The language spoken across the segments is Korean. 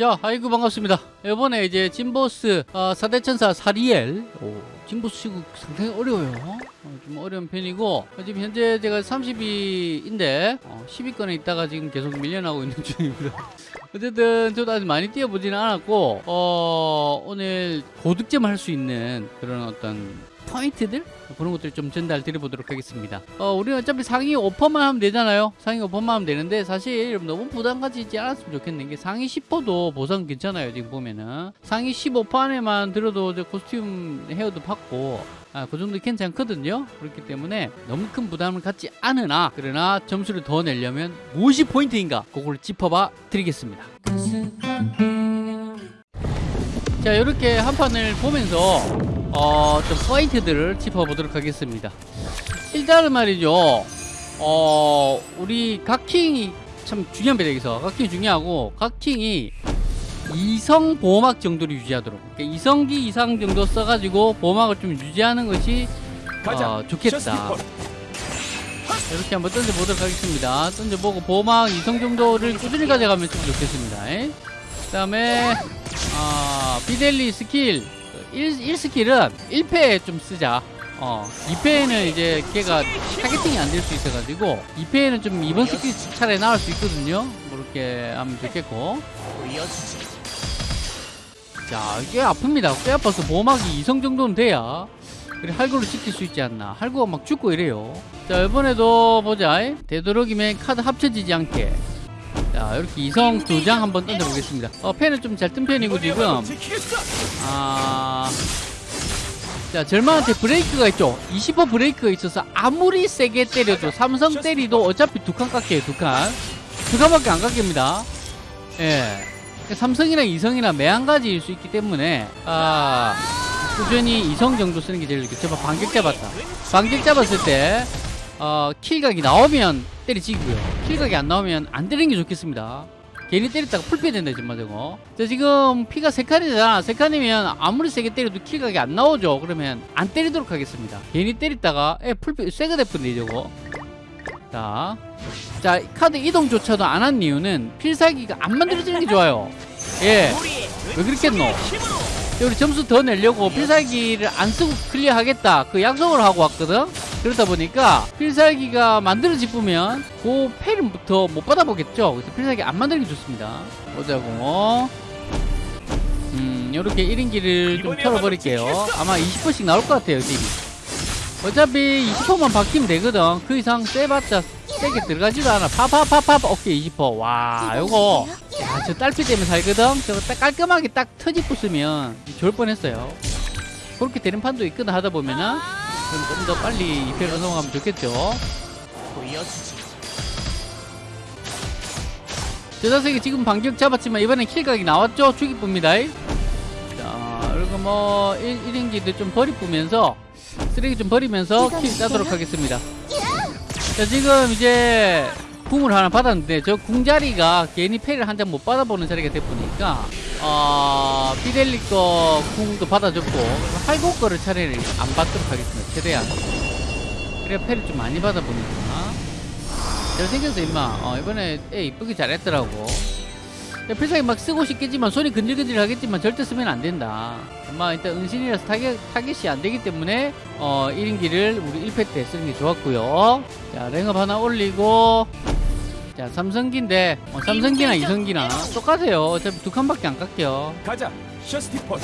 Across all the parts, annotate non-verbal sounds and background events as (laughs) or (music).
자, 아이고 반갑습니다. 이번에 이제 진보스 어, 사대천사 사리엘 오, 진보스 치고 상당히 어려워요. 어, 좀 어려운 편이고 어, 지금 현재 제가 30위인데 어, 10위권에 있다가 지금 계속 밀려나고 있는 (laughs) 중입니다. 어쨌든 저도 아직 많이 뛰어보지는 않았고 어, 오늘 고득점 할 수 있는 그런 어떤 포인트들 그런 것들 좀 전달 드려보도록 하겠습니다. 어, 우리는 어차피 상위 5%만 하면 되잖아요. 상위 5%만 하면 되는데 사실 여러분 너무 부담 가지지 않았으면 좋겠는 게 상위 10%도 보상 괜찮아요. 지금 보면은 상위 15% 안에만 들어도 저 코스튬 헤어도 받고 아, 그 정도 괜찮거든요. 그렇기 때문에 너무 큰 부담을 갖지 않으나 그러나 점수를 더 내려면 무엇이 포인트인가 그걸 짚어봐 드리겠습니다. 자 이렇게 한 판을 보면서 어, 좀 포인트들을 짚어보도록 하겠습니다. 일단은 말이죠. 어, 우리 각킹이 참 중요한 배역에서 각킹이 중요하고 각킹이 이성 보호막 정도를 유지하도록. 그러니까 이성기 이상 정도 써가지고 보호막을 좀 유지하는 것이 어, 좋겠다. 이렇게 한번 던져보도록 하겠습니다. 던져보고 보호막 이성 정도를 꾸준히 가져가면 좀 좋겠습니다. 그 다음에 어, 비델리 스킬. 1, 1 skill은 1패에 좀 쓰자. 어 2패에는 이제 걔가 targeting이 안 될 수 있어가지고 2패에는 좀 이번 스킬 차라리 나올 수 있거든요. 뭐 이렇게 하면 좋겠고 자, 꽤 아픕니다. 꽤 아파서 보호막이 이성 정도는 돼야 그래 할구를 지킬 수 있지 않나. 할구가 막 죽고 이래요. 자, 이번에도 보자. 되도록이면 카드 합쳐지지 않게. 자, 이렇게 이성 두 장 한번 던져보겠습니다. 어, 펜은 좀 잘 뜬 편이고 지금. 아. 자, 절망한테 브레이크가 있죠. 20% 브레이크가 있어서 아무리 세게 때려도 삼성 때리도 어차피 두 칸 깎여요, 두 칸. 두 칸밖에 안 깎입니다. 예. 삼성이나 이성이나 매한가지일 수 있기 때문에 아 꾸준히 이성 정도 쓰는 게 제일 좋겠죠. 봐, 반격 잡았다. 반격 잡았을 때 어, 킬각이 나오면 때리지고요. 킬각이 안 나오면 안 때리는 게 좋겠습니다. 괜히 때렸다가 풀피 된다 정말 저거. 자 지금 피가 세 칸이잖아. 세 칸이면 아무리 세게 때려도 킬각이 안 나오죠. 그러면 안 때리도록 하겠습니다. 괜히 때렸다가 에 풀피 세가 대푼데 저거. 자, 자 카드 이동조차도 안 한 이유는 필살기가 안 만들어지는 게 좋아요. 예, 왜 그렇겠노? 우리 점수 더 내려고 필살기를 안 쓰고 clear 하겠다 그 약속을 하고 왔거든. 그러다 보니까 필살기가 만들어지면 그 패를부터 못 받아보겠죠. 그래서 필살기 안 만들기 좋습니다. 보자고. 음, 이렇게 1인기를 좀 털어버릴게요. 아마 20%씩 나올 것 같아요, 딜이. 어차피 20%만 바뀌면 되거든. 그 이상 세봤자 세게 들어가지도 않아. 파파파파 오케이 20%. 와 요거 야 저 딸피 때문에 살거든. 저거 딱 깔끔하게 딱 터지 부수면 좋을 뻔했어요. 그렇게 되는 판도 있거든 하다 보면은 좀 더 빨리 2패로 넘어가면 좋겠죠. 저 자석이 지금 반격 잡았지만 이번엔 킬각이 나왔죠. 죽이쁩니다. 자 그리고 뭐 1, 1인기도 좀 버리쁘면서 쓰레기 좀 버리면서 킬 따도록 하겠습니다. 자 지금 이제 궁을 하나 받았는데 저 궁자리가 괜히 패를 한 장 못 받아보는 자리가 돼보니까 어, 피델리 거 궁도 받아줬고 할고 거를 차라리 안 받도록 하겠습니다. 최대한 그래야 패를 좀 많이 받아보니까 잘생겼어 임마 어, 이번에 애 이쁘게 잘했더라고 필살기 막 쓰고 싶겠지만 손이 근질근질 하겠지만 절대 쓰면 안 된다. 엄마 일단 은신이라서 타겟, 타겟이 안 되기 때문에 어 1인기를 우리 1패 때 쓰는 게 좋았고요. 자 랭업 하나 올리고 자 삼성기인데 어, 삼성기나 이성기나 똑같아요. 어차피 두 칸밖에 안 깎여. 가자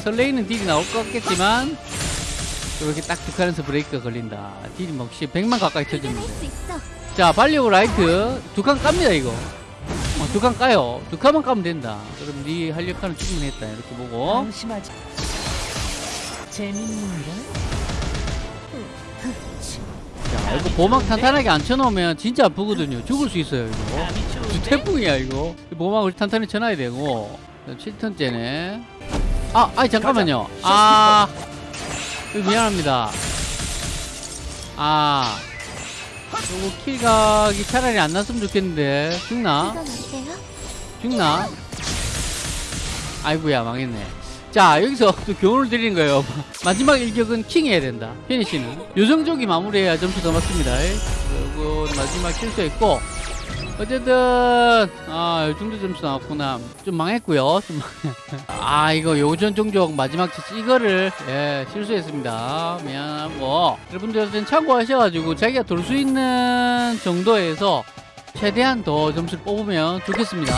설레이는 딜이 나올 것 같겠지만 이렇게 딱 두 칸에서 브레이크가 걸린다. 딜이 뭐 혹시 100만 가까이 쳐집니다. 자 발리오 라이트 두 칸 깝니다 이거. 어, 두 칸 까요. 두 칸만 까면 된다. 그럼 네 할 역할은 충분히 했다. 이렇게 보고. 방심하지. 재밌는가? 자 이거 보막 탄탄하게 안 쳐놓으면 진짜 아프거든요. 죽을 수 있어요 이거. 주 태풍이야 이거. 보막을 탄탄히 쳐놔야 되고. 7턴째네. 아 아니 잠깐만요. 아 미안합니다. 아 요거 킬각이 차라리 안 났으면 좋겠는데. 죽나? 죽나? 아이고야 망했네 자 여기서 또 교훈을 드리는 거예요 (laughs) 마지막 일격은 킹 해야 된다 피니시는 요정족이 마무리해야 점수 더 맞습니다 그리고 마지막 실수했고 어쨌든 아, 이 정도 점수 나왔구나. 좀 망했고요. 좀 (laughs) 아, 이거 요전 종족 마지막 채취 이거를 예, 실수했습니다. 미안하고 여러분들은 참고하셔가지고 자기가 돌 수 있는 정도에서 최대한 더 점수를 뽑으면 좋겠습니다.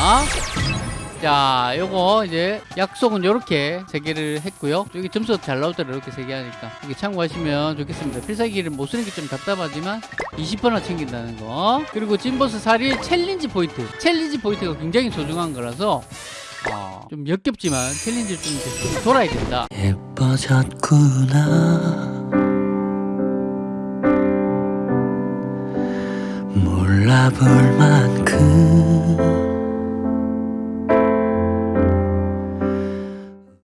자, 요거 이제 약속은 요렇게 세 개를 했고요. 여기 점수가 잘 나오더라 이렇게 세 개 하니까 이게 참고하시면 좋겠습니다. 필살기를 못 쓰는 게 좀 답답하지만 20%나 챙긴다는 거. 그리고 진보스 살이 challenge 포인트. challenge 포인트가 굉장히 소중한 거라서 어, 좀 역겹지만 챌린지 좀, 이제 좀 돌아야 된다. 예뻐졌구나